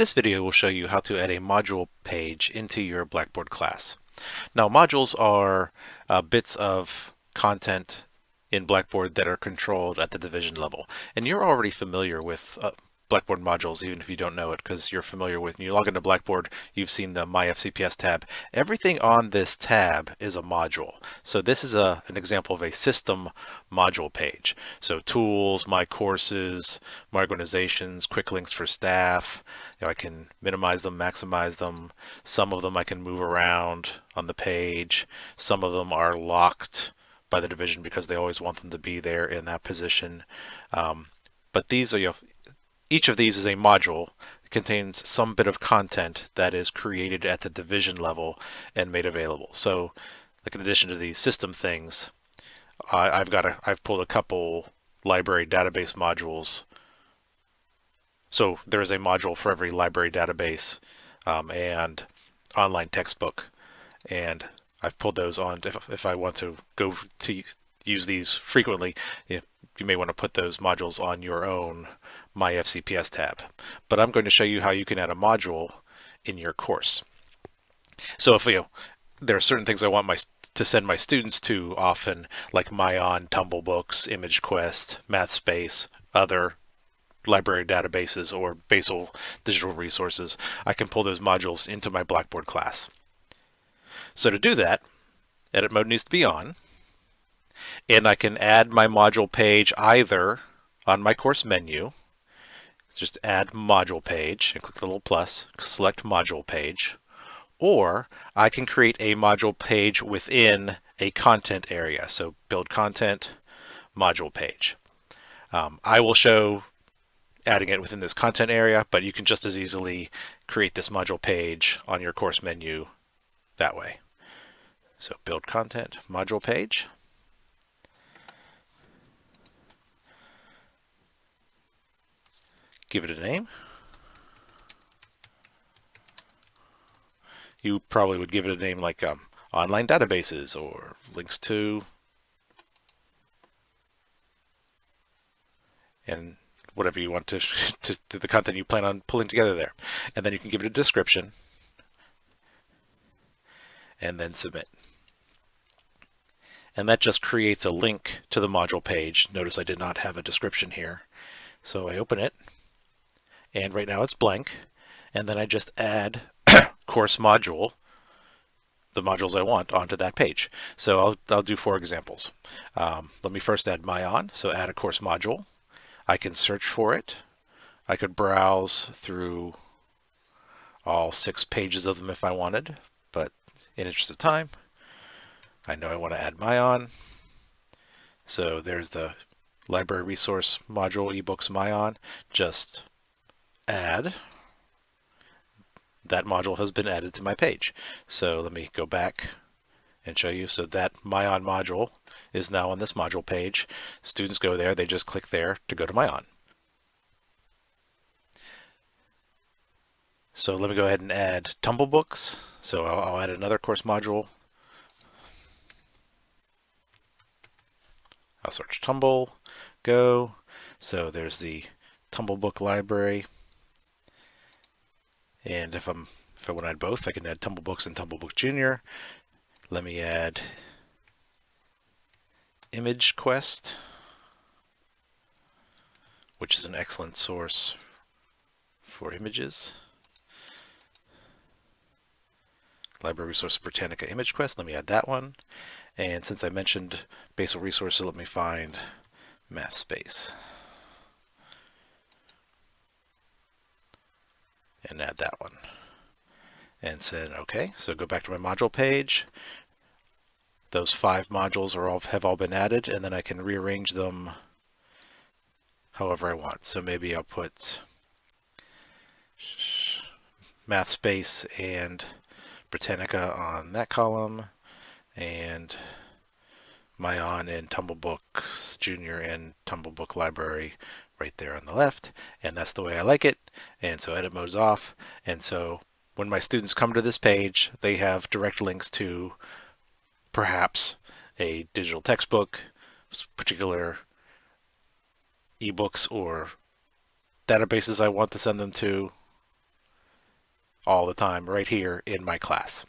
This video will show you how to add a module page into your Blackboard class. Now modules are uh, bits of content in Blackboard that are controlled at the division level. And you're already familiar with uh, Blackboard modules, even if you don't know it, because you're familiar with, when you log into Blackboard, you've seen the My FCPS tab. Everything on this tab is a module. So this is a, an example of a system module page. So tools, my courses, my organizations, quick links for staff. You know, I can minimize them, maximize them. Some of them I can move around on the page. Some of them are locked by the division because they always want them to be there in that position. Um, but these are, you know, each of these is a module that contains some bit of content that is created at the division level and made available. So like in addition to these system things, I've got a, I've pulled a couple library database modules. So there is a module for every library database um, and online textbook. And I've pulled those on if, if I want to go to use these frequently, you, you may want to put those modules on your own my FCPS tab. But I'm going to show you how you can add a module in your course. So if you know, there are certain things I want my to send my students to often, like Myon, Tumblebooks, ImageQuest, MathSpace, other library databases, or basal digital resources, I can pull those modules into my Blackboard class. So to do that, edit mode needs to be on, and I can add my module page either on my course menu, just add module page and click the little plus, select module page, or I can create a module page within a content area. So build content, module page. Um, I will show adding it within this content area, but you can just as easily create this module page on your course menu that way. So build content, module page. Give it a name. You probably would give it a name like um, online databases or links to and whatever you want to, to, to the content you plan on pulling together there. And then you can give it a description and then submit. And that just creates a link to the module page. Notice I did not have a description here. So I open it and right now it's blank and then I just add course module the modules I want onto that page. So I'll, I'll do four examples. Um, let me first add Myon, so add a course module. I can search for it. I could browse through all six pages of them if I wanted, but in interest of time, I know I want to add Myon. So there's the library resource module ebooks Myon. Just add, that module has been added to my page. So let me go back and show you. So that Myon module is now on this module page. Students go there, they just click there to go to Myon. So let me go ahead and add Tumblebooks. So I'll, I'll add another course module. I'll search Tumble, go. So there's the Tumblebook library. And if I'm if I want to add both, I can add Tumblebooks and Tumblebook Junior. Let me add ImageQuest, which is an excellent source for images. Library Resource Britannica ImageQuest, let me add that one. And since I mentioned Basal Resources, let me find MathSpace. And add that one. And said, okay, so go back to my module page. Those five modules are all have all been added, and then I can rearrange them however I want. So maybe I'll put MathSpace and Britannica on that column, and Myon and Tumblebooks Junior and Tumblebook Library right there on the left and that's the way I like it and so edit mode is off and so when my students come to this page they have direct links to perhaps a digital textbook particular ebooks or databases I want to send them to all the time right here in my class.